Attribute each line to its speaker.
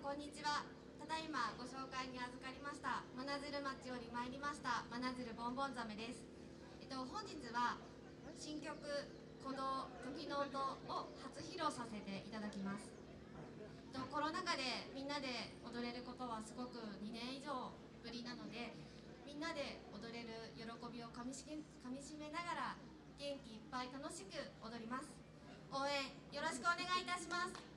Speaker 1: んこんにちは。ただいまご紹介に預かりました。真鶴町より参りました。真鶴ボンボンザメです。えっと本日は新曲鼓動時の音を初披露させていただきます。えっとコロナ禍でみんなで踊れることはすごく2年以上ぶりなのでみんなで踊れる喜びをかみしかみしめながら元気いっぱい楽しく踊ります。応援よろしくお願いいた
Speaker 2: します。